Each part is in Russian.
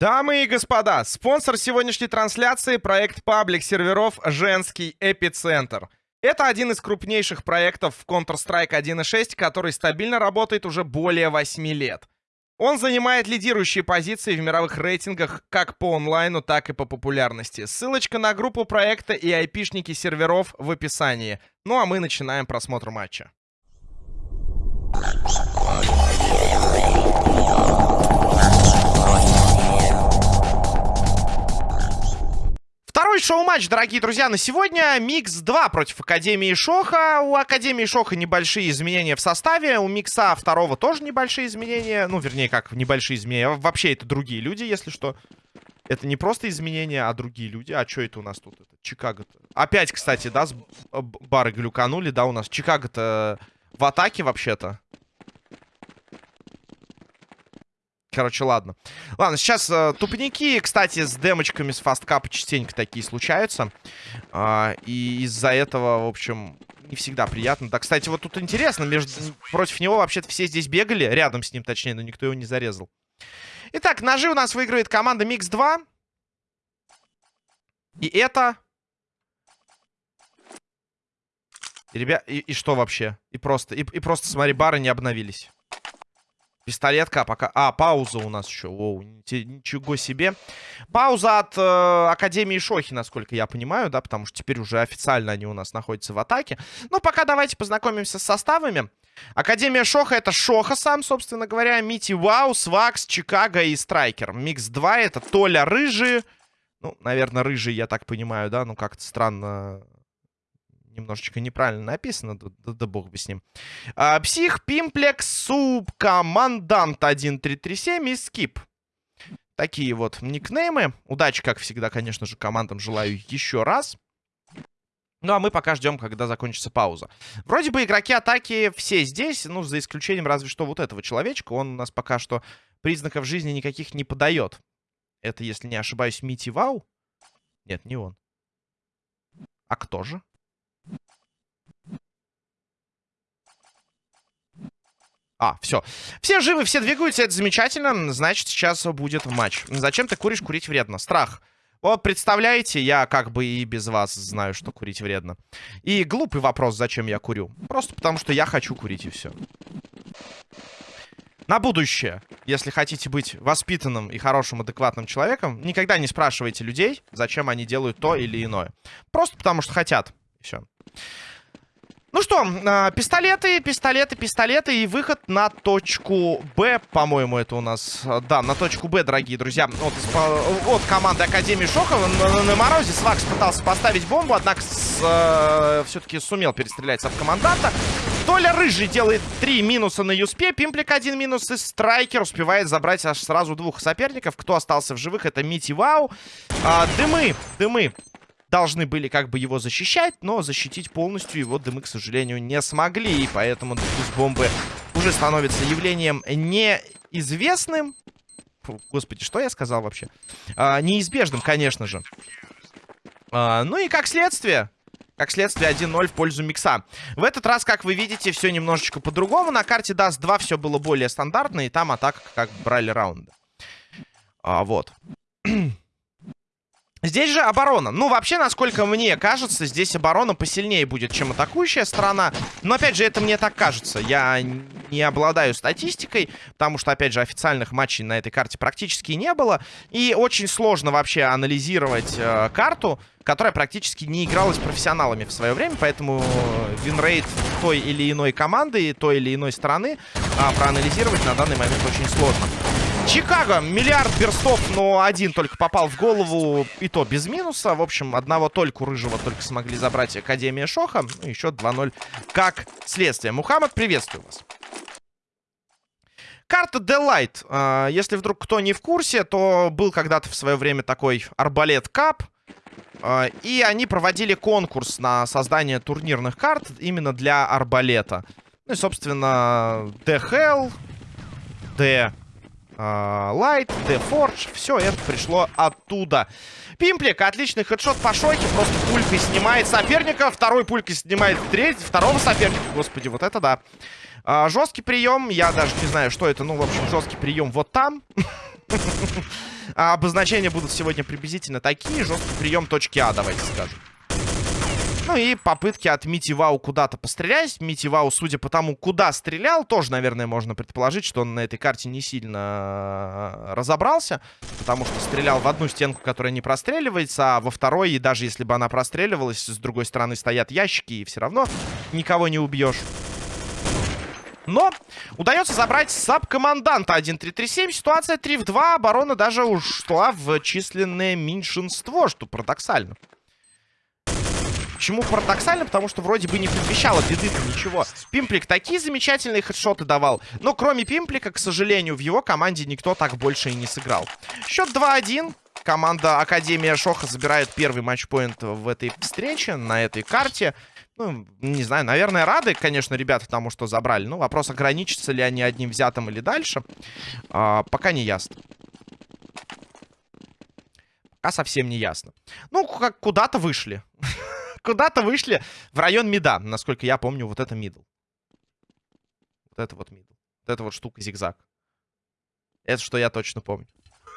Дамы и господа, спонсор сегодняшней трансляции — проект паблик серверов «Женский эпицентр». Это один из крупнейших проектов в Counter-Strike 1.6, который стабильно работает уже более 8 лет. Он занимает лидирующие позиции в мировых рейтингах как по онлайну, так и по популярности. Ссылочка на группу проекта и айпишники серверов в описании. Ну а мы начинаем просмотр матча. Второй шоу-матч, дорогие друзья, на сегодня. Микс 2 против Академии Шоха. У Академии Шоха небольшие изменения в составе. У Микса второго тоже небольшие изменения. Ну, вернее, как небольшие изменения. Вообще, это другие люди, если что. Это не просто изменения, а другие люди. А что это у нас тут? Это Чикаго-то. Опять, кстати, да, с бары глюканули, да, у нас. Чикаго-то в атаке вообще-то. Короче, ладно. Ладно, сейчас э, тупники, кстати, с демочками с фасткапа частенько такие случаются. Э, и из-за этого, в общем, не всегда приятно. Да, кстати, вот тут интересно, между... против него вообще-то все здесь бегали, рядом с ним, точнее, но никто его не зарезал. Итак, ножи у нас выигрывает команда Микс 2. И это... И, ребят, и, и что вообще? И просто, и, и просто, смотри, бары не обновились. Пистолетка пока... А, пауза у нас еще. Воу, ничего себе. Пауза от э, Академии Шохи, насколько я понимаю, да, потому что теперь уже официально они у нас находятся в атаке. Ну, пока давайте познакомимся с составами. Академия Шоха это Шоха сам, собственно говоря. Мити Вау, Свакс, Чикаго и Страйкер. Микс 2 это Толя Рыжий. Ну, наверное, Рыжий, я так понимаю, да, ну как-то странно немножечко неправильно написано, да, да, да бог бы с ним. А, псих, Пимплекс, Субкомандант 1337 и Скип. Такие вот никнеймы. Удачи, как всегда, конечно же, командам желаю еще раз. Ну, а мы пока ждем, когда закончится пауза. Вроде бы игроки атаки все здесь, ну, за исключением разве что вот этого человечка. Он у нас пока что признаков жизни никаких не подает. Это, если не ошибаюсь, Мити Вау? Нет, не он. А кто же? А, все. Все живы, все двигаются, это замечательно. Значит, сейчас будет матч. Зачем ты куришь? Курить вредно. Страх. Вот, представляете, я как бы и без вас знаю, что курить вредно. И глупый вопрос, зачем я курю. Просто потому, что я хочу курить, и все. На будущее, если хотите быть воспитанным и хорошим, адекватным человеком, никогда не спрашивайте людей, зачем они делают то или иное. Просто потому, что хотят. И все. Ну что, э, пистолеты, пистолеты, пистолеты и выход на точку Б, по-моему, это у нас, да, на точку Б, дорогие друзья, от, от команды Академии Шохова на, на морозе Свакс пытался поставить бомбу, однако э, все-таки сумел перестрелять с команданта. Толя Рыжий делает три минуса на Юспе, Пимплик один минус и Страйкер успевает забрать аж сразу двух соперников. Кто остался в живых, это Мити Вау. А, дымы, дымы должны были как бы его защищать, но защитить полностью его дымы, к сожалению, не смогли. И поэтому дефьюз бомбы уже становится явлением неизвестным. Фу, господи, что я сказал вообще? А, неизбежным, конечно же. А, ну и как следствие... Как следствие, 1-0 в пользу микса. В этот раз, как вы видите, все немножечко по-другому. На карте даст 2 все было более стандартно, и там атака как брали раунды. А, вот. Здесь же оборона. Ну, вообще, насколько мне кажется, здесь оборона посильнее будет, чем атакующая сторона. Но, опять же, это мне так кажется. Я не обладаю статистикой, потому что, опять же, официальных матчей на этой карте практически не было. И очень сложно вообще анализировать э, карту, которая практически не игралась профессионалами в свое время. Поэтому винрейт той или иной команды, той или иной стороны э, проанализировать на данный момент очень сложно. Чикаго. Миллиард берстов, но один только попал в голову. И то без минуса. В общем, одного только рыжего только смогли забрать Академия Шоха. Ну, еще 2-0 как следствие. Мухаммад, приветствую вас. Карта. А, если вдруг кто не в курсе, то был когда-то в свое время такой Арбалет Кап. А, и они проводили конкурс на создание турнирных карт именно для Арбалета. Ну и, собственно, The Hell, The Лайт, uh, Forge, все это пришло оттуда. Пимплик, отличный хедшот по шоке, просто пулькой снимает соперника, второй пулькой снимает треть, второго соперника, господи, вот это да. Uh, жесткий прием, я даже не знаю, что это, ну, в общем, жесткий прием вот там. А обозначения будут сегодня приблизительно такие. Жесткий прием точки А, давайте скажем. Ну и попытки от Мити Вау куда-то пострелять. Мити Вау, судя по тому, куда стрелял, тоже, наверное, можно предположить, что он на этой карте не сильно э, разобрался. Потому что стрелял в одну стенку, которая не простреливается, а во второй, и даже если бы она простреливалась, с другой стороны стоят ящики, и все равно никого не убьешь. Но удается забрать саб-команданта 1-3-3-7. Ситуация 3 в 2. Оборона даже ушла в численное меньшинство, что парадоксально. Почему парадоксально? Потому что вроде бы не предвещало беды-то ничего. Пимплик такие замечательные хедшоты давал. Но кроме Пимплика, к сожалению, в его команде никто так больше и не сыграл. Счет 2-1. Команда Академия Шоха забирает первый матчпоинт в этой встрече, на этой карте. Ну, не знаю, наверное, рады, конечно, ребята тому, что забрали. Ну, вопрос, ограничатся ли они одним взятым или дальше, а, пока не ясно. Пока совсем не ясно. Ну, как куда-то вышли. Куда-то вышли в район мида. Насколько я помню, вот это мидл. Вот это вот мидл. Вот это вот штука зигзаг. Это что я точно помню.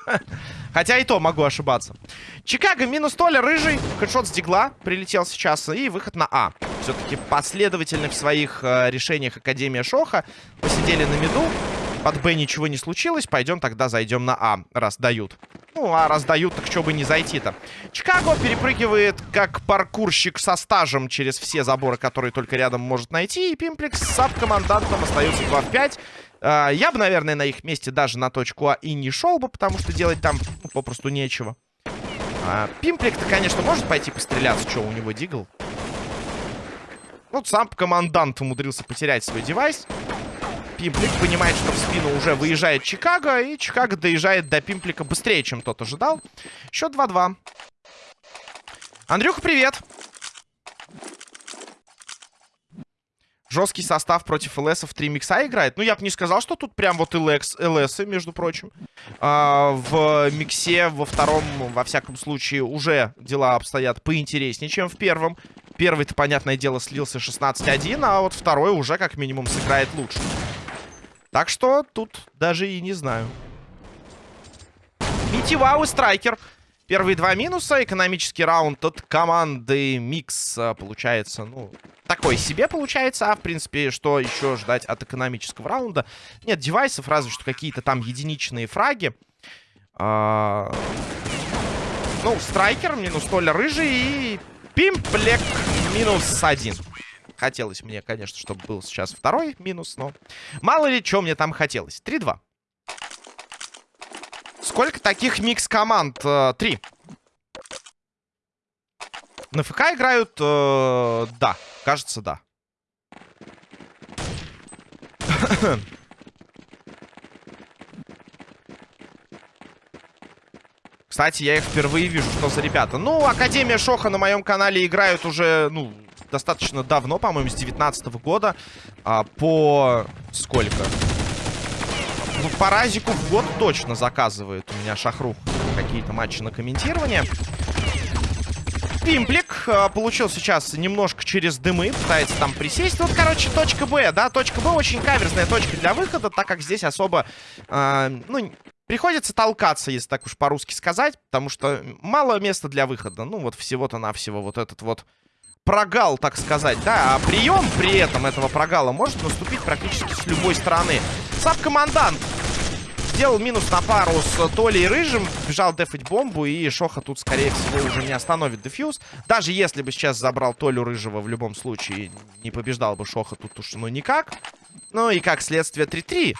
Хотя и то могу ошибаться. Чикаго минус Толя, рыжий. Хедшот с дигла прилетел сейчас. И выход на А. Все-таки последовательно в своих э, решениях Академия Шоха. Посидели на миду. Под Б ничего не случилось. Пойдем тогда зайдем на А, раз дают. Ну, а раз дают, так что бы не зайти-то. Чикаго перепрыгивает как паркурщик со стажем через все заборы, которые только рядом может найти. И Пимплекс с саб-командантом остается 2 в 5. А, я бы, наверное, на их месте даже на точку А и не шел бы, потому что делать там ну, попросту нечего. А, Пимплик-то, конечно, может пойти постреляться. Что, у него дигл? Вот сам командант умудрился потерять свой девайс. Пимплик понимает, что в спину уже выезжает Чикаго, и Чикаго доезжает до Пимплика быстрее, чем тот ожидал. Счет 2-2. Андрюха, привет! Жесткий состав против ЛСов 3 микса играет. Ну, я бы не сказал, что тут прям вот ЛС, ЛС между прочим. А, в миксе во втором, во всяком случае, уже дела обстоят поинтереснее, чем в первом. Первый-то, понятное дело, слился 16-1, а вот второй уже, как минимум, сыграет лучше. Так что тут даже и не знаю. Митивау и Страйкер. Первые два минуса. Экономический раунд от команды Микс а, получается, ну, такой себе получается. А, в принципе, что еще ждать от экономического раунда? Нет девайсов, разве что какие-то там единичные фраги. А... Ну, Страйкер минус Толя Рыжий и Пимплек минус один. Хотелось мне, конечно, чтобы был сейчас второй минус, но мало ли, что мне там хотелось. 3-2. Сколько таких микс-команд? Э, три. На ФК играют? Э, да, кажется, да. Кстати, я их впервые вижу, что за ребята. Ну, Академия Шоха на моем канале играют уже, ну, достаточно давно, по-моему, с 19 -го года. А, по... сколько? Ну, по разику в год точно заказывает у меня Шахрух какие-то матчи на комментирование. Пимплик э, получил сейчас немножко через дымы, пытается там присесть. Вот, короче, точка Б, да, точка Б очень каверзная точка для выхода, так как здесь особо, э, ну, приходится толкаться, если так уж по-русски сказать, потому что мало места для выхода. Ну, вот всего-то навсего вот этот вот прогал, так сказать, да, а прием при этом этого прогала может наступить практически с любой стороны. Саб-командант сделал минус на пару с Толей Рыжим, бежал дефать бомбу, и Шоха тут, скорее всего, уже не остановит дефьюз. Даже если бы сейчас забрал Толю Рыжего, в любом случае не побеждал бы Шоха тут уж ну никак. Ну и как следствие 3-3.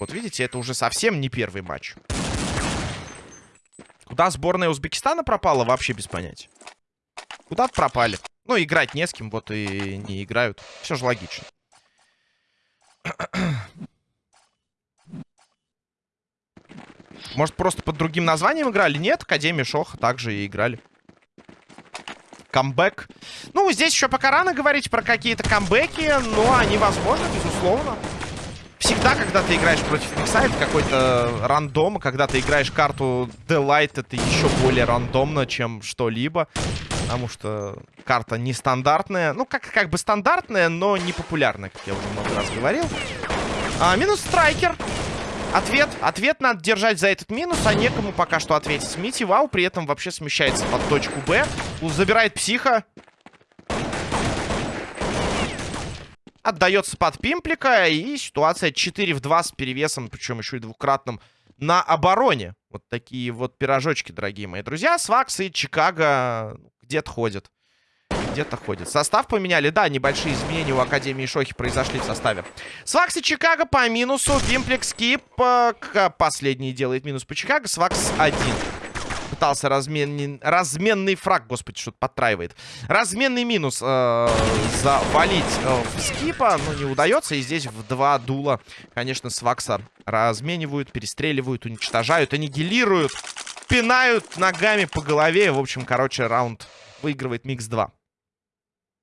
Вот видите, это уже совсем не первый матч. Куда сборная Узбекистана пропала, вообще без понятия. Куда-то пропали. Ну, играть не с кем, вот и не играют. Все же логично. Может, просто под другим названием играли? Нет, Академия Шоха также и играли. Камбэк. Ну, здесь еще пока рано говорить про какие-то камбэки, но они возможны, безусловно. Всегда, когда ты играешь против микса, какой-то рандом. Когда ты играешь карту Delight, это еще более рандомно, чем что-либо. Потому что карта нестандартная. Ну, как, как бы стандартная, но не популярная, как я уже много раз говорил. А, минус страйкер. Ответ, ответ надо держать за этот минус, а некому пока что ответить. Мити Вау при этом вообще смещается под точку Б. Забирает психа. Отдается под пимплика. И ситуация 4 в 2 с перевесом, причем еще и двукратным, на обороне. Вот такие вот пирожочки, дорогие мои друзья. Свакс и Чикаго где-то ходят где-то ходит. Состав поменяли. Да, небольшие изменения у Академии Шохи произошли в составе. Свакс и Чикаго по минусу. Пимплекс Кип э, последний делает минус по Чикаго. Свакс один. Пытался разменный, разменный фраг, господи, что-то подтраивает. Разменный минус э, завалить э, в скипа, но не удается. И здесь в два дула, конечно, Свакса разменивают, перестреливают, уничтожают, аннигилируют, пинают ногами по голове. В общем, короче, раунд выигрывает Микс 2.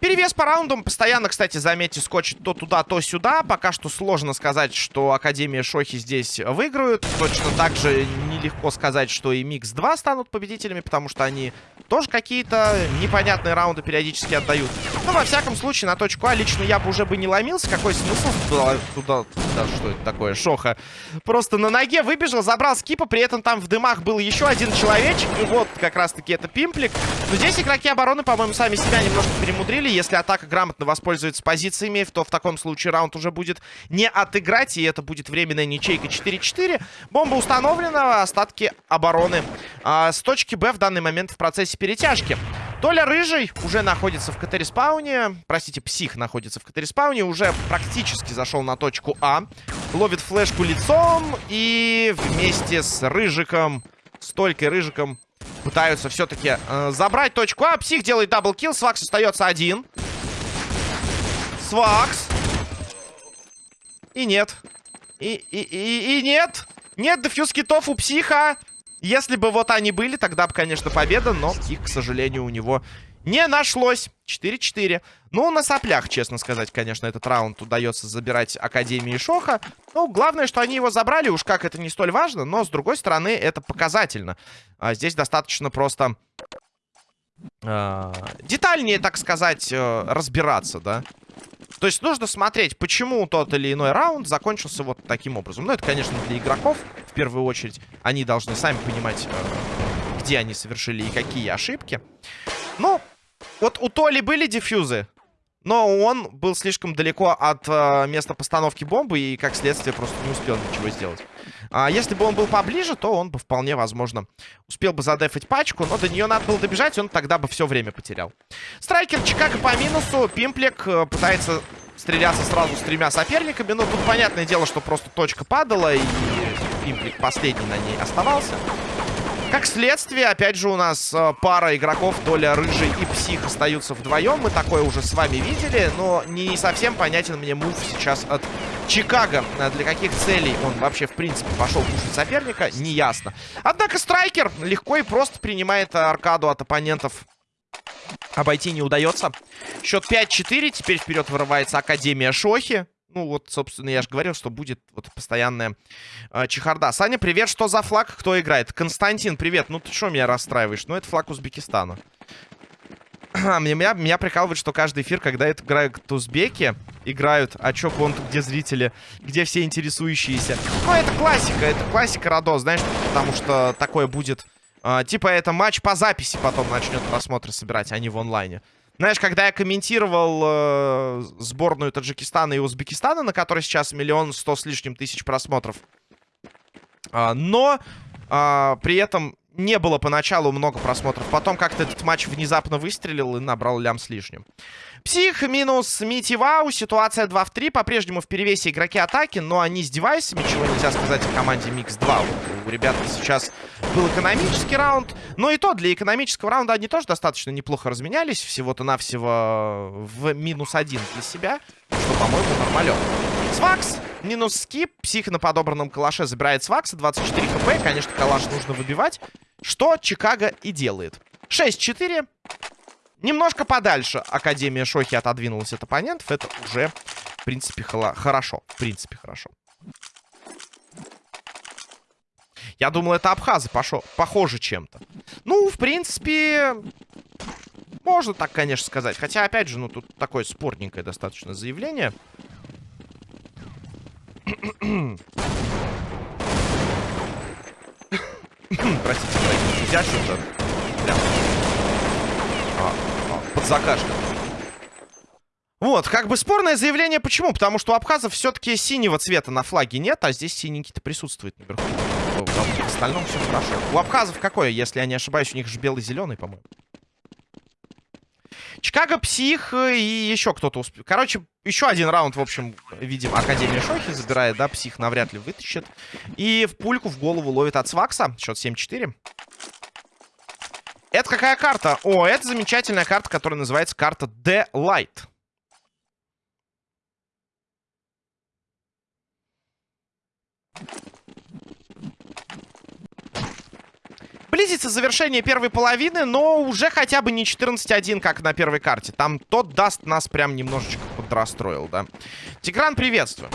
Перевес по раундам постоянно, кстати, заметьте, скачет то туда, то сюда. Пока что сложно сказать, что Академия Шохи здесь выиграют. Точно так же нелегко сказать, что и Микс 2 станут победителями, потому что они тоже какие-то непонятные раунды периодически отдают. Но, во всяком случае, на точку А лично я бы уже бы не ломился. Какой смысл туда, туда, да, что это такое, Шоха? Просто на ноге выбежал, забрал скипа, при этом там в дымах был еще один человечек. И вот как раз-таки это Пимплик. Но здесь игроки обороны, по-моему, сами себя немножко перемудрили. Если атака грамотно воспользуется позициями, то в таком случае раунд уже будет не отыграть. И это будет временная ничейка 4-4. Бомба установлена, остатки обороны. А, с точки Б в данный момент в процессе перетяжки. Толя Рыжий уже находится в CT-respawn е. Простите, Псих находится в CT-respawn е. Уже практически зашел на точку А. Ловит флешку лицом. И вместе с Рыжиком, с Толькой Рыжиком, пытаются все-таки э, забрать точку А. Псих делает double kill. Свакс остается один. Свакс. И нет. И, и, и, и нет. Нет defuse kit ов у Психа. Если бы вот они были, тогда бы, конечно, победа, но их, к сожалению, у него не нашлось. 4-4. Ну, на соплях, честно сказать, конечно, этот раунд удается забирать Академии Шоха. Ну, главное, что они его забрали, уж как это не столь важно, но, с другой стороны, это показательно. А здесь достаточно просто... Э, детальнее, так сказать, э, разбираться, да? То есть нужно смотреть, почему тот или иной раунд закончился вот таким образом. Ну, это, конечно, для игроков, в первую очередь. Они должны сами понимать, э, где они совершили и какие ошибки. Ну, вот у Толи были дефьюзы, но он был слишком далеко от э, места постановки бомбы и, как следствие, просто не успел ничего сделать. А если бы он был поближе, то он бы вполне возможно успел бы задефать пачку, но до нее надо было добежать, он тогда бы все время потерял. Страйкер Чикаго по минусу. Пимплик э, пытается стреляться сразу с тремя соперниками. Но тут понятное дело, что просто точка падала, и Пимплик последний на ней оставался. Как следствие, опять же, у нас э, пара игроков, Толя Рыжий и Псих, остаются вдвоем. Мы такое уже с вами видели, но не совсем понятен мне мув сейчас от Чикаго. Э, для каких целей он вообще, в принципе, пошел кушать соперника, не ясно. Однако Страйкер легко и просто принимает аркаду от оппонентов. Обойти не удается. Счет 5-4. Теперь вперед вырывается Академия Шохи. Ну, вот, собственно, я же говорил, что будет вот постоянная э, чехарда. Саня, привет, что за флаг? Кто играет? Константин, привет. Ну, ты что меня расстраиваешь? Ну, это флаг Узбекистана. меня, меня прикалывает, что каждый эфир, когда это играют узбеки, играют, а чё конту, где зрители, где все интересующиеся. Ну, это классика, это классика Радо, знаешь, потому что такое будет... Э, типа, это матч по записи потом начнет просмотры собирать, а не в онлайне. Знаешь, когда я комментировал э, сборную Таджикистана и Узбекистана, на которой сейчас миллион сто с лишним тысяч просмотров, э, но э, при этом не было поначалу много просмотров. Потом как-то этот матч внезапно выстрелил и набрал лям с лишним. Псих минус Мити Вау. Ситуация 2 в 3. По-прежнему в перевесе игроки атаки, но они с девайсами, чего нельзя сказать о команде Микс 2. Вот у ребят сейчас был экономический раунд. Но и то, для экономического раунда они тоже достаточно неплохо разменялись. Всего-то навсего в минус один для себя. Что, по-моему, нормалек. Свакс, минус скип. Псих на подобранном калаше забирает Свакса. 24 хп. Конечно, калаш нужно выбивать. Что Чикаго и делает. 6-4. Немножко подальше Академия Шохи отодвинулась от оппонентов. Это уже, в принципе, хорошо. В принципе, хорошо. Я думал, это абхазы пошо... похоже чем-то. Ну, в принципе, Можно так, конечно, сказать. Хотя, опять же, ну, тут такое спорненькое достаточно заявление. Простите, дорогие друзья, что-то а, а, под закашка. Вот, как бы спорное заявление. Почему? Потому что у абхазов все-таки синего цвета на флаге нет, а здесь синенький-то присутствует наверху. В остальном все хорошо. У абхазов какое, если я не ошибаюсь, у них же белый-зеленый, по-моему. Чикаго, Псих и еще кто-то успел. Короче, еще один раунд, в общем, видим, Академия Шохи забирает, да, Псих навряд ли вытащит. И в пульку в голову ловит от Свакса. Счет 7-4. Это какая карта? О, это замечательная карта, которая называется карта The Близится завершение первой половины, но уже хотя бы не 14-1, как на первой карте. Там тот даст нас прям немножечко подрастроил, да. Тигран, приветствую.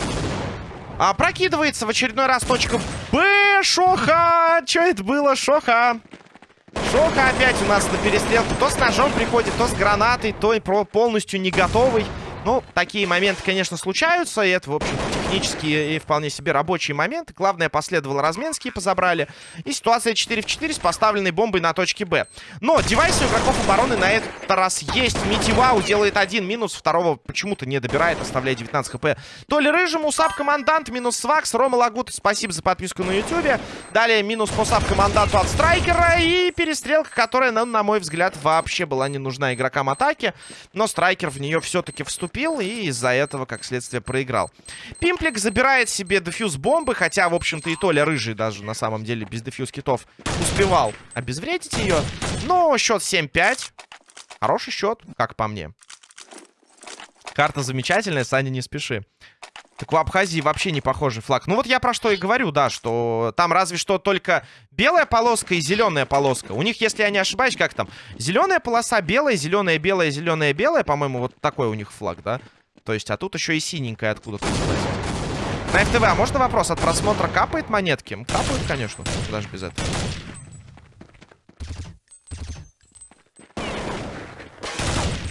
А, прокидывается в очередной раз точка Б. Шоха! Что это было, Шоха? Шоха опять у нас на перестрелку. То с ножом приходит, то с гранатой, то и полностью не готовый. Ну, такие моменты, конечно, случаются, и это, в общем технические и вполне себе рабочие моменты. Главное, последовал разменские, позабрали. И ситуация 4 в 4 с поставленной бомбой на точке Б. Но девайсы у игроков обороны на этот раз есть. Митивау делает один минус, второго почему-то не добирает, оставляя 19 хп. То ли Рыжему, саб-командант, минус Свакс, Рома Лагут, спасибо за подписку на ютюбе. Далее минус по саб-команданту от Страйкера и перестрелка, которая, ну, на мой взгляд, вообще была не нужна игрокам атаки. Но Страйкер в нее все-таки вступил и из-за этого, как следствие, проиграл. Пимплик забирает себе дефьюз бомбы, хотя, в общем-то, и Толя Рыжий даже, на самом деле, без дефьюз китов успевал обезвредить ее. Но счет 7-5. Хороший счет, как по мне. Карта замечательная, Саня, не спеши. Так у Абхазии вообще не похожий флаг. Ну вот я про что и говорю, да, что там разве что только белая полоска и зеленая полоска. У них, если я не ошибаюсь, как там? Зеленая полоса, белая, зеленая, белая, зеленая, белая. По-моему, вот такой у них флаг, да? То есть, а тут еще и синенькая откуда-то На ФТВ, а можно вопрос? От просмотра капает монетки? Капают, конечно, даже без этого.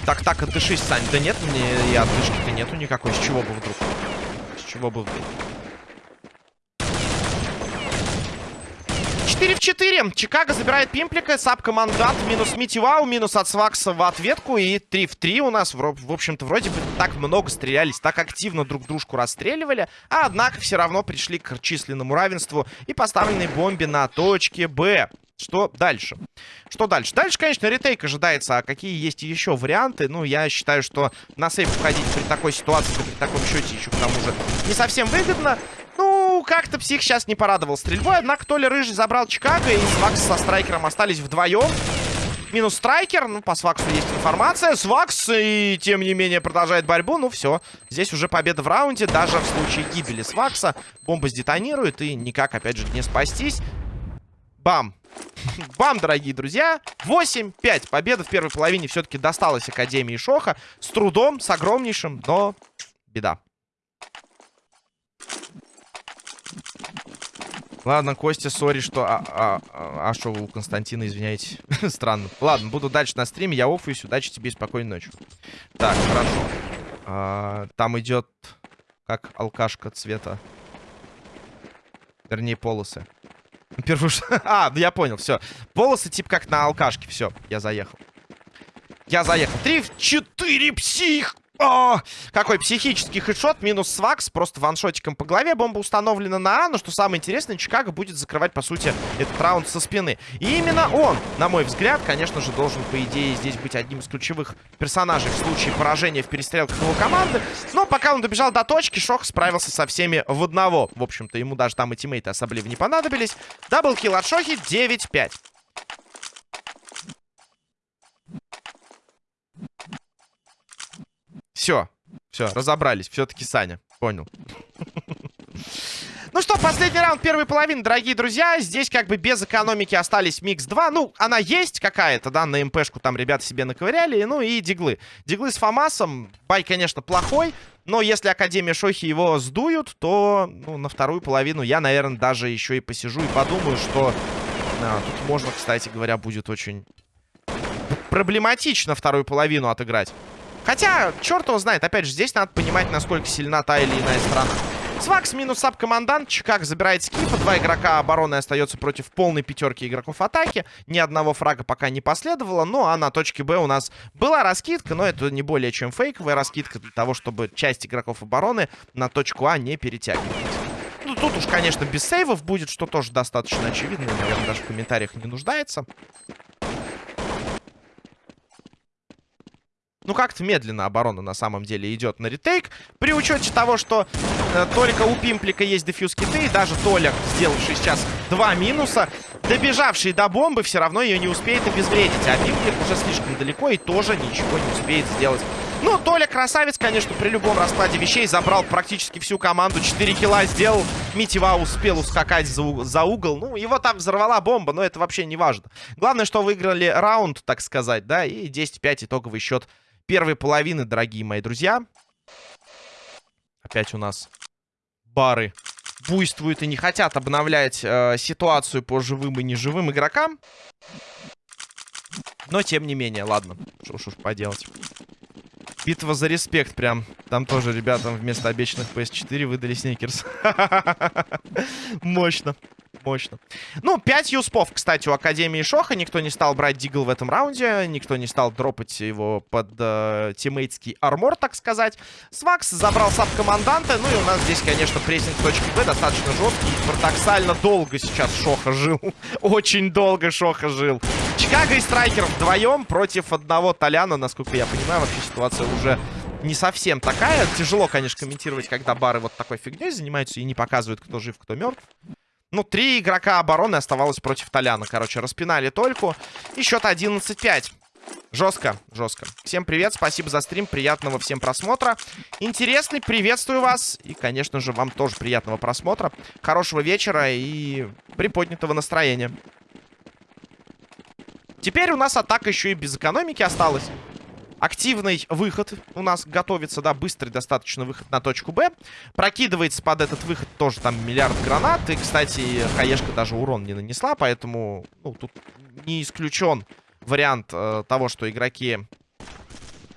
Так, так, отдышись, Сань. Да нет, мне и отдышки-то нету никакой. С чего бы вдруг? чего бы вдруг. 4 в 4. Чикаго забирает Пимплика. Саб-командант. Минус Митивау. Минус от Свакса в ответку. И 3 в 3 у нас. В общем-то, вроде бы так много стрелялись. Так активно друг дружку расстреливали. А однако все равно пришли к численному равенству. И поставленной бомбе на точке Б. Что дальше? Что дальше? Дальше, конечно, ретейк ожидается. А какие есть еще варианты? Ну, я считаю, что на сейф входить при такой ситуации, при таком счете еще к тому же не совсем выгодно. Как-то псих сейчас не порадовал стрельбой. Однако Толя Рыжий забрал Чикаго, и Свакс со Страйкером остались вдвоем. Минус Страйкер. Ну, по Сваксу есть информация. Свакс, и тем не менее, продолжает борьбу. Ну, все. Здесь уже победа в раунде. Даже в случае гибели Свакса бомба сдетонирует, и никак, опять же, не спастись. Бам! Бам, дорогие друзья. 8-5. Победа в первой половине все-таки досталась Академии Шоха. С трудом, с огромнейшим, но беда. Ладно, Костя, сори, что... А, а, а, а что вы у Константина, извиняете? Странно. Ладно, буду дальше на стриме, я оффуюсь. Удачи тебе и спокойной ночи. Так, хорошо. А, там идет как алкашка цвета. Вернее, полосы. Первую... А, ну я понял, все. Полосы типа как на алкашке. Все, я заехал. Я заехал. Три в четыре, псих! О, какой психический хедшот, минус свакс, просто ваншотиком по голове. Бомба установлена на но что самое интересное, Чикаго будет закрывать, по сути, этот раунд со спины. И именно он, на мой взгляд, конечно же, должен, по идее, здесь быть одним из ключевых персонажей в случае поражения в перестрелках его команды. Но пока он добежал до точки, Шох справился со всеми в одного. В общем-то, ему даже там и тиммейты особо не понадобились. Даблкил от Шохи 9-5. Все. Все, разобрались. Все-таки Саня. Понял. Ну что, последний раунд первой половины, дорогие друзья. Здесь как бы без экономики остались микс 2. Ну, она есть какая-то, да, на МПшку там ребята себе наковыряли. Ну и диглы. Диглы с Фомасом. Бай, конечно, плохой. Но если Академия Шохи его сдуют, то ну, на вторую половину я, наверное, даже еще и посижу и подумаю, что... А, тут можно, кстати говоря, будет очень проблематично вторую половину отыграть. Хотя, черт его знает, опять же, здесь надо понимать, насколько сильна та или иная страна. Свакс минус саб-командант. Чикаг забирает скифа. Два игрока обороны остается против полной пятерки игроков атаки. Ни одного фрага пока не последовало. Ну, а на точке Б у нас была раскидка, но это не более чем фейковая раскидка для того, чтобы часть игроков обороны на точку А не перетягивать. Ну, тут уж, конечно, без сейвов будет, что тоже достаточно очевидно. Наверное, даже в комментариях не нуждается. Ну, как-то медленно оборона на самом деле идет на ретейк. При учете того, что э, только у Пимплика есть дефьюз киты, и даже Толя, сделавший сейчас два минуса, добежавший до бомбы, все равно ее не успеет обезвредить. А Пимплик уже слишком далеко и тоже ничего не успеет сделать. Ну, Толя красавец, конечно, при любом раскладе вещей забрал практически всю команду. 4 килла сделал. Митива успел ускакать за, за угол. Ну, его там взорвала бомба, но это вообще не важно. Главное, что выиграли раунд, так сказать, да, и 10-5 итоговый счет первой половины, дорогие мои друзья. Опять у нас бары буйствуют и не хотят обновлять э, ситуацию по живым и неживым игрокам. Но, тем не менее, ладно. Что ж уж поделать. Битва за респект прям. Там тоже ребятам вместо обещанных PS4 выдали сникерс. Мощно мощно. Ну, 5 юспов, кстати, у Академии Шоха. Никто не стал брать Дигл в этом раунде. Никто не стал дропать его под э, тиммейтский армор, так сказать. Свакс забрал саб-команданта. Ну и у нас здесь, конечно, прессинг точки Б достаточно жесткий. Парадоксально долго сейчас Шоха жил. Очень долго Шоха жил. Чикаго и Страйкер вдвоем против одного Толяна. Насколько я понимаю, вообще ситуация уже не совсем такая. Тяжело, конечно, комментировать, когда бары вот такой фигней занимаются и не показывают, кто жив, кто мертв. Ну, три игрока обороны оставалось против Толяна. Короче, распинали только. И счет 11-5. Жестко, жестко. Всем привет, спасибо за стрим, приятного всем просмотра. Интересный, приветствую вас. И, конечно же, вам тоже приятного просмотра. Хорошего вечера и приподнятого настроения. Теперь у нас атака еще и без экономики осталась активный выход у нас готовится, да, быстрый достаточно выход на точку Б. Прокидывается под этот выход тоже там миллиард гранат. И, кстати, Хаешка даже урон не нанесла, поэтому, ну, тут не исключен вариант э, того, что игроки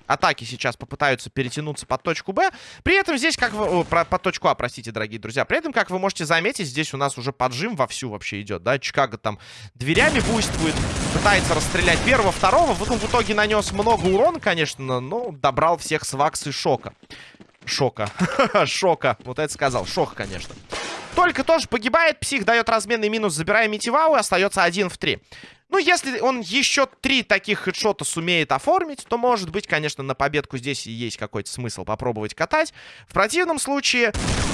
атаки сейчас попытаются перетянуться под точку Б. При этом здесь, как вы... Про, под точку А, простите, дорогие друзья. При этом, как вы можете заметить, здесь у нас уже поджим вовсю вообще идет, да. Чикаго там дверями буйствует, пытается расстрелять первого, второго. В, в итоге нанес много урона, конечно, но добрал всех с вакс и шока. Шока. Шока. Вот это сказал. Шок, конечно. Только тоже погибает. Псих дает разменный минус, забирая Митивау. И остается один в три. Ну, если он еще три таких хедшота сумеет оформить, то, может быть, конечно, на победку здесь есть какой-то смысл попробовать катать. В противном случае,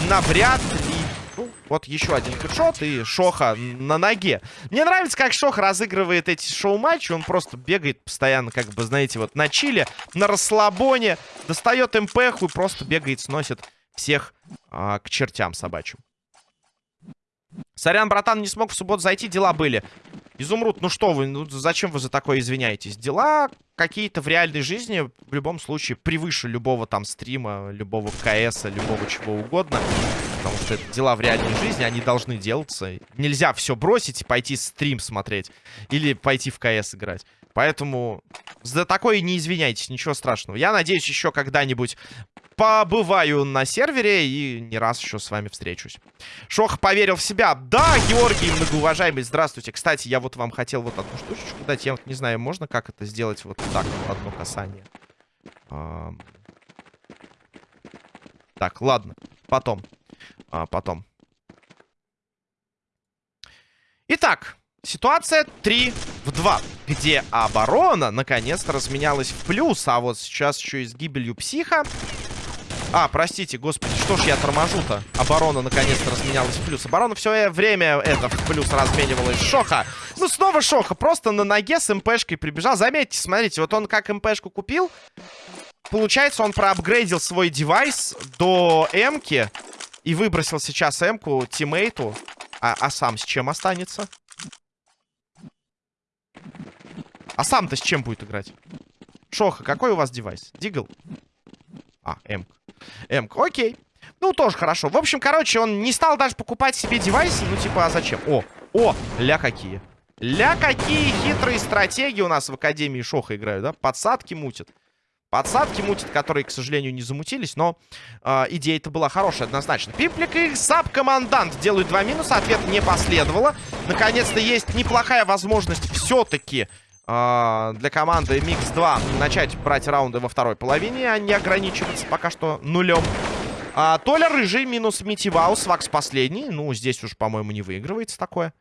навряд ли... Ну, вот еще один хедшот и Шоха на ноге. Мне нравится, как Шох разыгрывает эти шоу-матчи. Он просто бегает постоянно, как бы, знаете, вот на чиле, на расслабоне, достает МПХу и просто бегает, сносит всех а, к чертям собачьим. Сорян, братан, не смог в субботу зайти, дела были. Изумруд, ну что вы, ну зачем вы за такое извиняетесь? Дела какие-то в реальной жизни в любом случае превыше любого там стрима, любого КСа, любого чего угодно. Потому что это дела в реальной жизни, они должны делаться. Нельзя все бросить и пойти стрим смотреть. Или пойти в КС играть. Поэтому за такое не извиняйтесь, ничего страшного. Я надеюсь, еще когда-нибудь побываю на сервере и не раз еще с вами встречусь. Шох поверил в себя. Да, Георгий, многоуважаемый, здравствуйте. Кстати, я вот вам хотел вот одну штучечку дать. Я вот не знаю, можно как это сделать вот так, одно касание. А... Так, ладно, потом. А, потом. Итак, ситуация 3 в 2, где оборона наконец-то разменялась в плюс, а вот сейчас еще и с гибелью психа а, простите, господи, что ж я торможу-то? Оборона наконец-то разменялась в плюс. Оборона все время это в плюс разменивалась. Шоха. Ну, снова Шоха. Просто на ноге с МПшкой прибежал. Заметьте, смотрите, вот он как МПшку купил. Получается, он проапгрейдил свой девайс до М-ки. И выбросил сейчас М-ку тиммейту. А, а сам с чем останется? А сам-то с чем будет играть? Шоха, какой у вас девайс? Дигл? А, М. М. Окей. Ну, тоже хорошо. В общем, короче, он не стал даже покупать себе девайсы. Ну, типа, а зачем? О, о, ля какие. Ля, какие хитрые стратегии у нас в Академии Шоха играют, да? Подсадки мутят. Подсадки мутят, которые, к сожалению, не замутились, но э, идея-то была хорошая, однозначно. Пимплик и саб-командант делают два минуса, ответ не последовало. Наконец-то есть неплохая возможность все-таки э, для команды Mix-2 начать брать раунды во второй половине, а не ограничиваться пока что нулем. А, Толя Рыжий минус Митиваус, Вакс последний. Ну, здесь уж, по-моему, не выигрывается такое.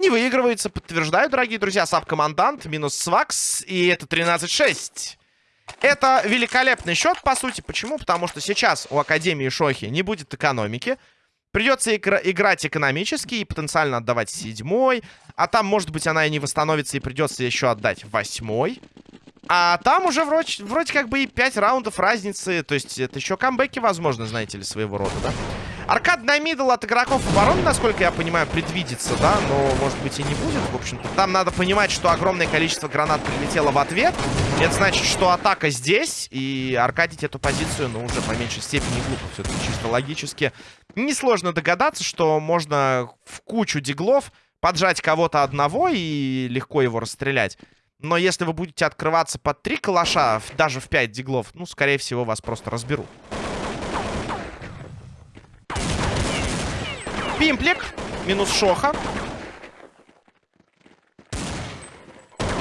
Не выигрывается, подтверждаю, дорогие друзья. Саб-командант, минус Свакс, и это 13-6. Это великолепный счет, по сути. Почему? Потому что сейчас у Академии Шохи не будет экономики. Придется игра играть экономически и потенциально отдавать седьмой. А там, может быть, она и не восстановится, и придется еще отдать восьмой. А там уже вроде, вроде как бы и 5 раундов разницы. То есть это еще камбэки, возможно, знаете ли, своего рода, да? Аркад на мидл от игроков обороны, насколько я понимаю, предвидится, да? Но, может быть, и не будет. В общем-то, там надо понимать, что огромное количество гранат прилетело в ответ. Это значит, что атака здесь. И аркадить эту позицию, ну, уже по меньшей степени глупо. Все-таки чисто логически. Несложно догадаться, что можно в кучу диглов поджать кого-то одного и легко его расстрелять. Но если вы будете открываться под три калаша, даже в 5 диглов, ну, скорее всего, вас просто разберут. Пимплик. Минус Шоха.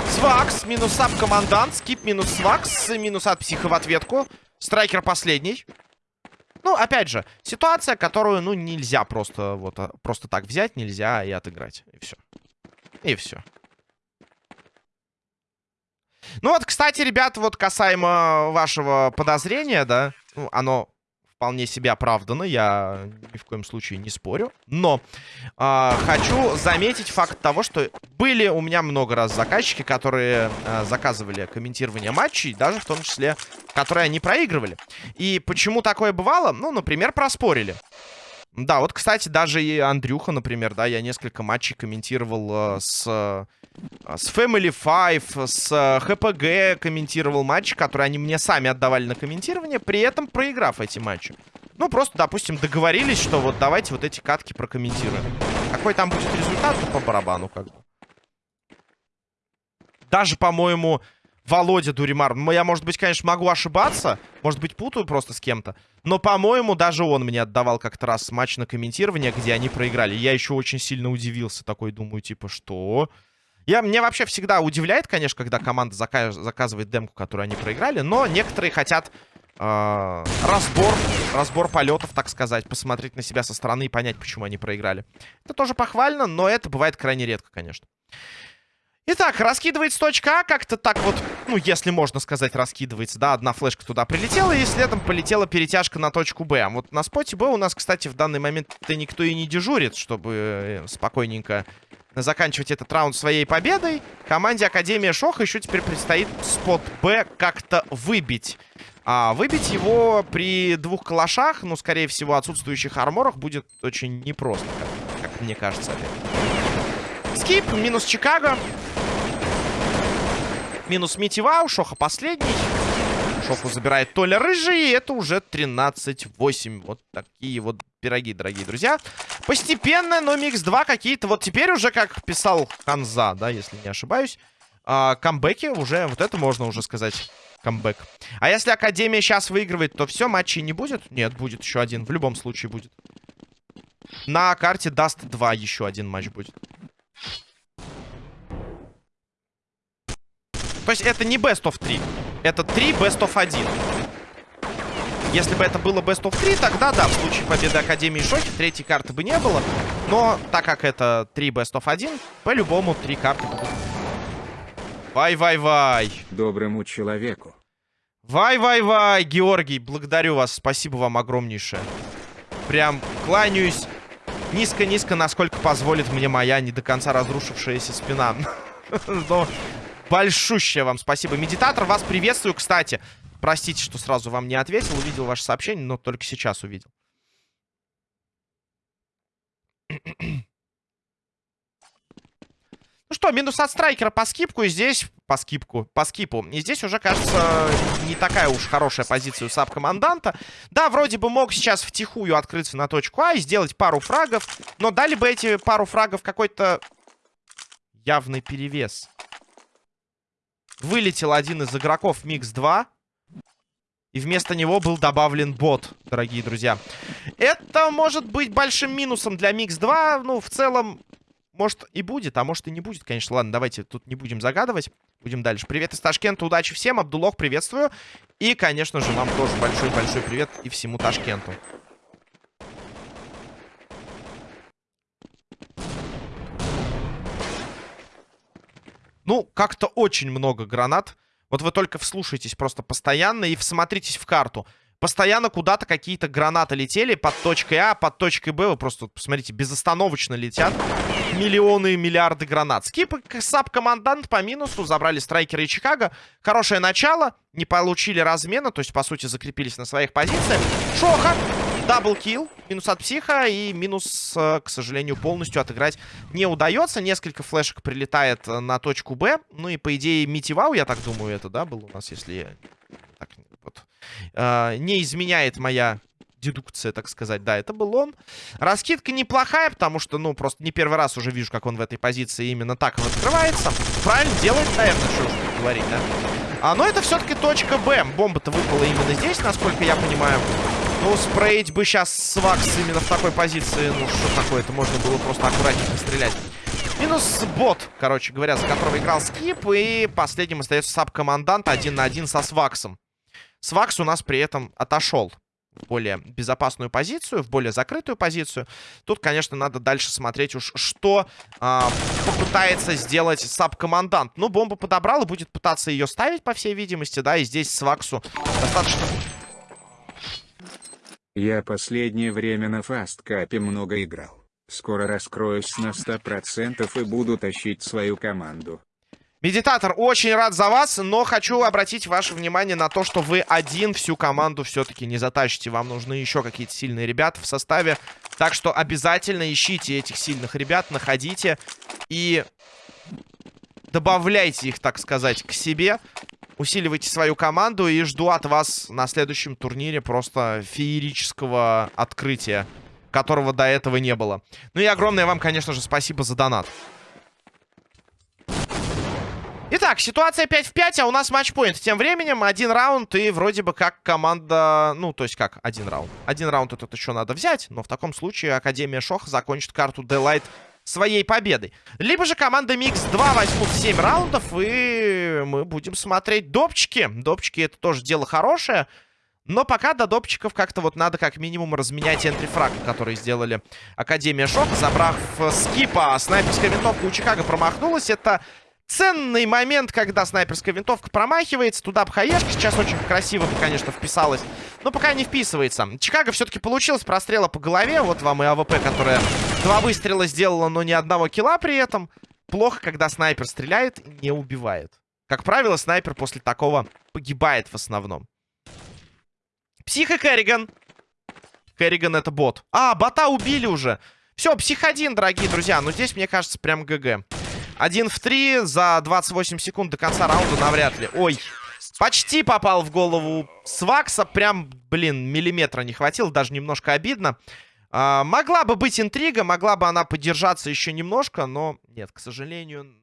Свакс. Минус саб-командант. Скип минус Свакс. Минус от психа в ответку. Страйкер последний. Ну, опять же, ситуация, которую, ну, нельзя просто вот а, просто так взять, нельзя и отыграть. И все. И все. Ну вот, кстати, ребята, вот касаемо вашего подозрения, да, ну, оно вполне себе оправдано, я ни в коем случае не спорю. Но э, хочу заметить факт того, что были у меня много раз заказчики, которые э, заказывали комментирование матчей, даже в том числе, которые они проигрывали. И почему такое бывало? Ну, например, проспорили. Да, вот, кстати, даже и Андрюха, например, да, я несколько матчей комментировал э, с, э, с Family Five, с э, ХПГ комментировал матчи, которые они мне сами отдавали на комментирование, при этом проиграв эти матчи. Ну, просто, допустим, договорились, что вот давайте вот эти катки прокомментируем. Какой там будет результат, то по барабану как бы. Даже, по-моему, Володя Дуримар. Ну, я, может быть, конечно, могу ошибаться. Может быть, путаю просто с кем-то. Но, по-моему, даже он мне отдавал как-то раз матч на комментирование, где они проиграли. Я еще очень сильно удивился. Такой думаю, типа, что... Я, мне вообще всегда удивляет, конечно, когда команда заказ, заказывает демку, которую они проиграли. Но некоторые хотят э, разбор, разбор полетов, так сказать. Посмотреть на себя со стороны и понять, почему они проиграли. Это тоже похвально, но это бывает крайне редко, конечно. Итак, раскидывается точка А, как-то так вот, ну, если можно сказать, раскидывается, да, одна флешка туда прилетела, и следом полетела перетяжка на точку Б. Вот на споте Б у нас, кстати, в данный момент-то никто и не дежурит, чтобы э, спокойненько заканчивать этот раунд своей победой. Команде Академия Шоха еще теперь предстоит спот Б как-то выбить. А выбить его при двух калашах, ну, скорее всего, отсутствующих арморах, будет очень непросто, как, как мне кажется. Скип, минус Чикаго. Минус Митива, Шоха последний. Шоху забирает Толя Рыжий, и это уже 13-8. Вот такие вот пироги, дорогие друзья. Постепенно, но Микс 2 какие-то... Вот теперь уже, как писал Ханза, да, если не ошибаюсь, э, камбэки уже... Вот это можно уже сказать камбэк. А если Академия сейчас выигрывает, то все, матчей не будет? Нет, будет еще один. В любом случае будет. На карте даст 2 еще один матч будет. То есть это не best of 3. Это 3 best of 1. Если бы это было best of 3, тогда да, в случае победы Академии Шохи третьей карты бы не было. Но так как это 3 best of 1, по-любому 3 карты будут. Вай-вай-вай. Доброму человеку. Вай-вай-вай, Георгий, благодарю вас. Спасибо вам огромнейшее. Прям кланяюсь низко-низко, насколько позволит мне моя не до конца разрушившаяся спина. Но Большущее вам спасибо. Медитатор, вас приветствую, кстати. Простите, что сразу вам не ответил. Увидел ваше сообщение, но только сейчас увидел. Ну что, минус от страйкера по скипку. И здесь... По скипку. По скипу. И здесь уже, кажется, не такая уж хорошая позиция у саб-команданта. Да, вроде бы мог сейчас втихую открыться на точку А и сделать пару фрагов. Но дали бы эти пару фрагов какой-то явный перевес. Вылетел один из игроков Микс 2. И вместо него был добавлен бот, дорогие друзья. Это может быть большим минусом для Микс 2. Ну, в целом, может и будет, а может и не будет, конечно. Ладно, давайте тут не будем загадывать. Будем дальше. Привет из Ташкента, удачи всем. Абдулох, приветствую. И, конечно же, вам тоже большой-большой привет и всему Ташкенту. Ну, как-то очень много гранат. Вот вы только вслушайтесь просто постоянно и всмотритесь в карту. Постоянно куда-то какие-то гранаты летели под точкой А, под точкой Б. Вы просто посмотрите, безостановочно летят миллионы и миллиарды гранат. Скип саб-командант по минусу. Забрали страйкеры и Чикаго. Хорошее начало. Не получили размена. То есть, по сути, закрепились на своих позициях. Шоха. Даблкил. Минус от психа. И минус, э, к сожалению, полностью отыграть не удается. Несколько флешек прилетает на точку Б. Ну и, по идее, Митивау, я так думаю, это, да, был у нас, если. Э, не изменяет моя дедукция, так сказать. Да, это был он. Раскидка неплохая, потому что, ну, просто не первый раз уже вижу, как он в этой позиции именно так вот открывается. Правильно делает, наверное, что уж говорить, да? А, но это все-таки точка Б. Бомба-то выпала именно здесь, насколько я понимаю. Ну, спрейть бы сейчас свакс именно в такой позиции. Ну, что такое-то? Можно было просто аккуратненько стрелять. Минус бот, короче говоря, за которого играл Скип. И последним остается саб-командант один на один со Сваксом. Свакс у нас при этом отошел в более безопасную позицию, в более закрытую позицию. Тут, конечно, надо дальше смотреть уж, что э, попытается сделать саб-командант. Ну, бомбу подобрал и будет пытаться ее ставить, по всей видимости, да, и здесь Сваксу достаточно... Я последнее время на фасткапе много играл. Скоро раскроюсь на 100% и буду тащить свою команду. Медитатор, очень рад за вас, но хочу обратить ваше внимание на то, что вы один всю команду все-таки не затащите. Вам нужны еще какие-то сильные ребята в составе. Так что обязательно ищите этих сильных ребят, находите и добавляйте их, так сказать, к себе. Усиливайте свою команду и жду от вас на следующем турнире просто феерического открытия, которого до этого не было. Ну и огромное вам, конечно же, спасибо за донат. Итак, ситуация 5 в 5, а у нас матчпоинт. Тем временем один раунд и вроде бы как команда... Ну, то есть как один раунд. Один раунд этот еще надо взять, но в таком случае Академия Шох закончит карту Делайт своей победой. Либо же команда Микс 2 возьмут 7 раундов, и мы будем смотреть допчики. Допчики это тоже дело хорошее. Но пока до допчиков как-то вот надо как минимум разменять энтрифраг, который сделали Академия Шок, забрав скипа. Снайперская винтовка у Чикаго промахнулась. Это Ценный момент, когда снайперская винтовка промахивается. Туда бы HE шка сейчас очень красиво, конечно, вписалась. Но пока не вписывается. Чикаго все-таки получилось прострела по голове. Вот вам и AWP, которая два выстрела сделала, но ни одного kill а при этом. Плохо, когда снайпер стреляет и не убивает. Как правило, снайпер после такого погибает в основном. Псих и Керриган. Керриган это бот. А, бота убили уже. Все, псих один, дорогие друзья. Но здесь, мне кажется, прям ГГ. Один в три за 28 секунд до конца раунда навряд ли. Ой, почти попал в голову Свакса. Прям, блин, миллиметра не хватило. Даже немножко обидно. А, могла бы быть интрига, могла бы она подержаться еще немножко, но нет, к сожалению...